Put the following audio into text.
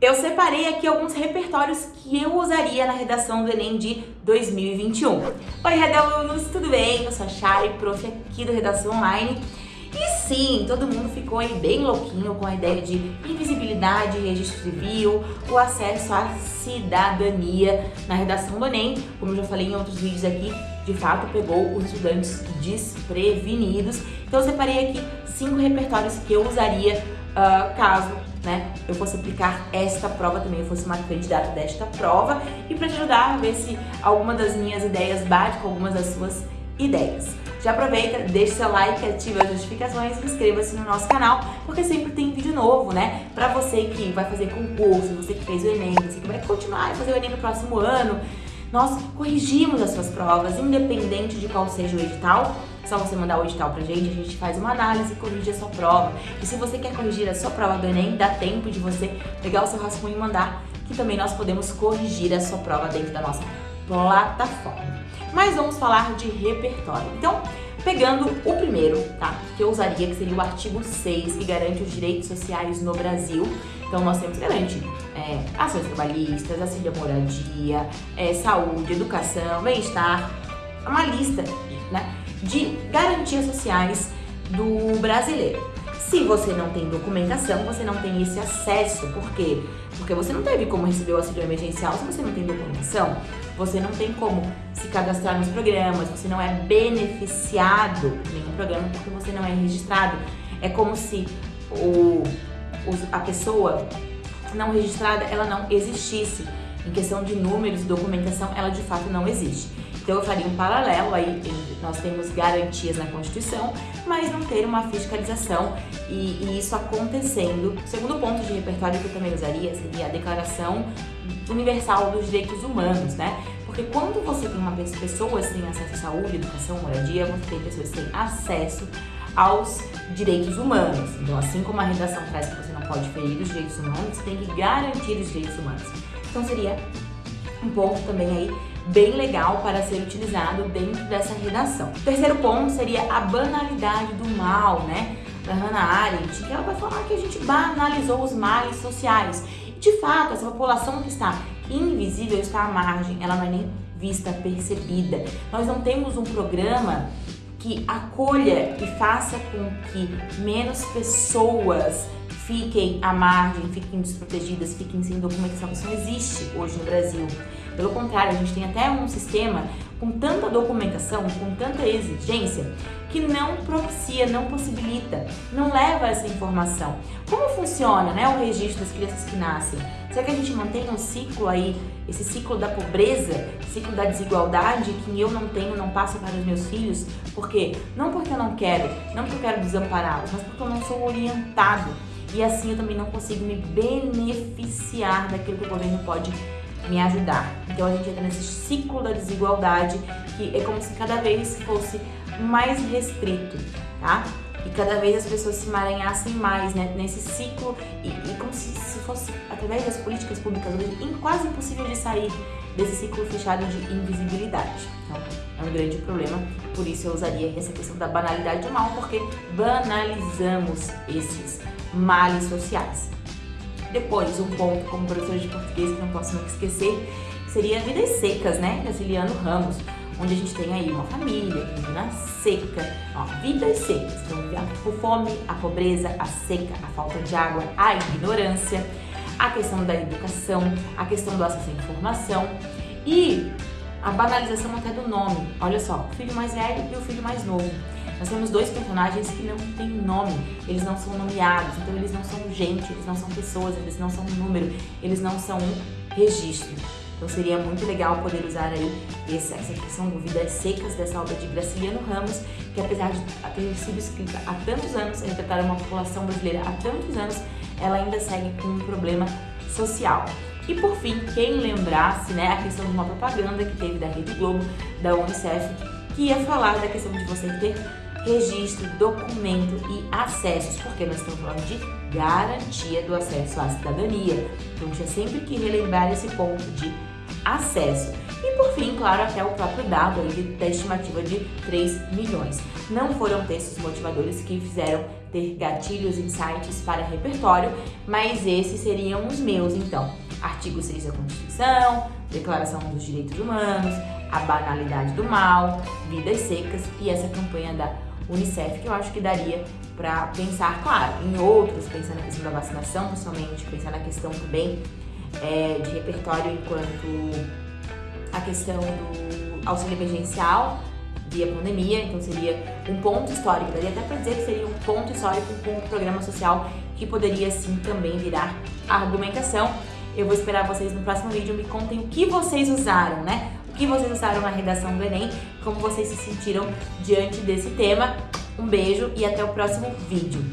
Eu separei aqui alguns repertórios que eu usaria na redação do Enem de 2021. Oi, Redalunos, tudo bem? Eu sou a Chay, prof aqui do Redação Online. E sim, todo mundo ficou aí bem louquinho com a ideia de invisibilidade, registro civil, o acesso à cidadania na redação do Enem. Como eu já falei em outros vídeos aqui, de fato pegou os estudantes desprevenidos. Então eu separei aqui cinco repertórios que eu usaria uh, caso né, eu fosse aplicar esta prova também, eu fosse uma candidata desta prova e para te ajudar a ver se alguma das minhas ideias bate com algumas das suas ideias. Já aproveita, deixa seu like, ativa as notificações e inscreva-se no nosso canal, porque sempre tem vídeo novo, né? Pra você que vai fazer concurso, você que fez o Enem, você que vai continuar a fazer o Enem no próximo ano, nós corrigimos as suas provas, independente de qual seja o edital, só você mandar o edital pra gente, a gente faz uma análise e corrige a sua prova. E se você quer corrigir a sua prova do Enem, dá tempo de você pegar o seu rascunho e mandar, que também nós podemos corrigir a sua prova dentro da nossa plataforma. Mas vamos falar de repertório. Então, pegando o primeiro, tá? Que eu usaria, que seria o artigo 6, que garante os direitos sociais no Brasil. Então, nós temos garante é, ações trabalhistas, auxílio à moradia, é, saúde, educação, bem-estar, uma lista, né? De garantias sociais do brasileiro. Se você não tem documentação, você não tem esse acesso. Por quê? Porque você não teve como receber o auxílio emergencial se você não tem documentação. Você não tem como se cadastrar nos programas, você não é beneficiado em nenhum programa porque você não é registrado. É como se o, a pessoa não registrada, ela não existisse. Em questão de números e documentação, ela de fato não existe. Então eu faria um paralelo aí, nós temos garantias na Constituição, mas não ter uma fiscalização e, e isso acontecendo. O segundo ponto de repertório que eu também usaria seria a Declaração Universal dos Direitos Humanos, né? Porque quando você tem uma pessoas sem acesso à saúde, educação, moradia, você tem pessoas sem acesso aos direitos humanos. Então, assim como a redação traz que você não pode ferir os direitos humanos, você tem que garantir os direitos humanos. Então, seria um ponto também aí bem legal para ser utilizado dentro dessa redação. O terceiro ponto seria a banalidade do mal, né? Da Hannah Arendt, que ela vai falar que a gente banalizou os males sociais. E, de fato, essa população que está invisível está à margem, ela não é nem vista, percebida. Nós não temos um programa que acolha e faça com que menos pessoas fiquem à margem, fiquem desprotegidas, fiquem sem documentação. Isso não existe hoje no Brasil. Pelo contrário, a gente tem até um sistema com tanta documentação, com tanta exigência, que não propicia, não possibilita, não leva essa informação. Como funciona né, o registro das crianças que nascem? Será que a gente mantém um ciclo aí, esse ciclo da pobreza, ciclo da desigualdade que eu não tenho, não passo para os meus filhos? Por quê? Não porque eu não quero, não porque eu quero desampará-los, mas porque eu não sou orientado. E assim eu também não consigo me beneficiar daquilo que o governo pode me ajudar. Então a gente entra nesse ciclo da desigualdade que é como se cada vez fosse mais restrito, tá? E cada vez as pessoas se emaranhassem mais né, nesse ciclo e, e como se, se, fosse, através das políticas públicas, quase impossível de sair desse ciclo fechado de invisibilidade. Então, é um grande problema, por isso eu usaria essa questão da banalidade do mal, porque banalizamos esses males sociais. Depois, um ponto como professor de português que não posso nunca esquecer, seria Vidas Secas, né, da Ciliano Ramos, onde a gente tem aí uma família que vive na seca, ó, vidas secas, então a fome, a pobreza, a seca, a falta de água, a ignorância, a questão da educação, a questão do acesso à informação e a banalização até do nome. Olha só, o filho mais velho e o filho mais novo. Nós temos dois personagens que não têm nome, eles não são nomeados, então eles não são gente, eles não são pessoas, eles não são número, eles não são um registro. Então seria muito legal poder usar aí essa, essa questão do Vidas Secas dessa obra de Graciliano Ramos, que apesar de ter sido escrita há tantos anos, retratar uma população brasileira há tantos anos, ela ainda segue com um problema social. E por fim, quem lembrasse né, a questão de uma propaganda que teve da Rede Globo, da Unicef, que ia falar da questão de você ter registro, documento e acessos, porque nós estamos falando de garantia do acesso à cidadania. Então, tinha sempre que relembrar esse ponto de acesso. E por fim, claro, até o próprio dado ali da estimativa de 3 milhões. Não foram textos motivadores que fizeram ter gatilhos, insights para repertório, mas esses seriam os meus, então. Artigo 6 da Constituição, Declaração dos Direitos Humanos, a banalidade do mal, vidas secas e essa campanha da Unicef que eu acho que daria para pensar, claro, em outros, pensando na questão da vacinação, principalmente, pensando na questão também é, de repertório enquanto a questão do auxílio emergencial via pandemia, então seria um ponto histórico, daria até para dizer que seria um ponto histórico com um programa social que poderia sim também virar argumentação. Eu vou esperar vocês no próximo vídeo, me contem o que vocês usaram, né? Que vocês usaram na redação do Enem, como vocês se sentiram diante desse tema. Um beijo e até o próximo vídeo.